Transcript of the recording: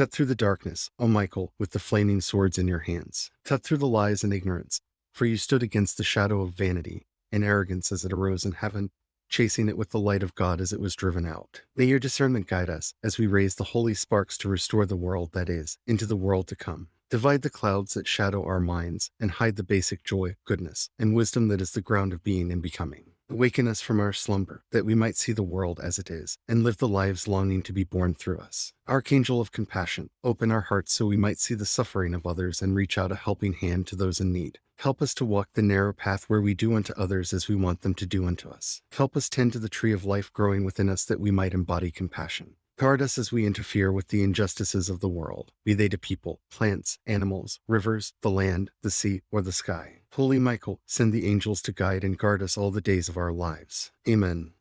Cut through the darkness, O Michael, with the flaming swords in your hands. Cut through the lies and ignorance, for you stood against the shadow of vanity and arrogance as it arose in heaven, chasing it with the light of God as it was driven out. May your discernment guide us as we raise the holy sparks to restore the world that is into the world to come. Divide the clouds that shadow our minds and hide the basic joy, goodness, and wisdom that is the ground of being and becoming. Awaken us from our slumber, that we might see the world as it is, and live the lives longing to be born through us. Archangel of compassion, open our hearts so we might see the suffering of others and reach out a helping hand to those in need. Help us to walk the narrow path where we do unto others as we want them to do unto us. Help us tend to the tree of life growing within us that we might embody compassion. Guard us as we interfere with the injustices of the world, be they to people, plants, animals, rivers, the land, the sea, or the sky. Holy Michael, send the angels to guide and guard us all the days of our lives. Amen.